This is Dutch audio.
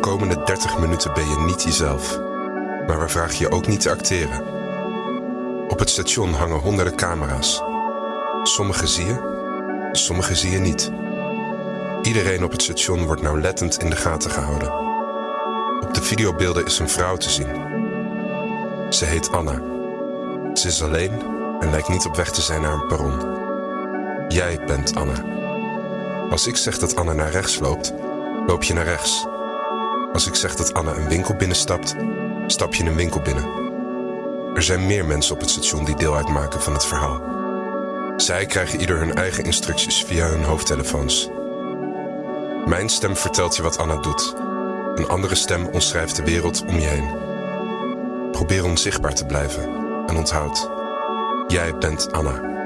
komende 30 minuten ben je niet jezelf. Maar we vragen je ook niet te acteren. Op het station hangen honderden camera's. Sommige zie je, sommige zie je niet. Iedereen op het station wordt nauwlettend in de gaten gehouden. Op de videobeelden is een vrouw te zien. Ze heet Anna. Ze is alleen en lijkt niet op weg te zijn naar een perron. Jij bent Anna. Als ik zeg dat Anna naar rechts loopt, loop je naar rechts. Als ik zeg dat Anna een winkel binnenstapt, stap je een winkel binnen. Er zijn meer mensen op het station die deel uitmaken van het verhaal. Zij krijgen ieder hun eigen instructies via hun hoofdtelefoons. Mijn stem vertelt je wat Anna doet. Een andere stem omschrijft de wereld om je heen. Probeer onzichtbaar te blijven en onthoud. Jij bent Anna.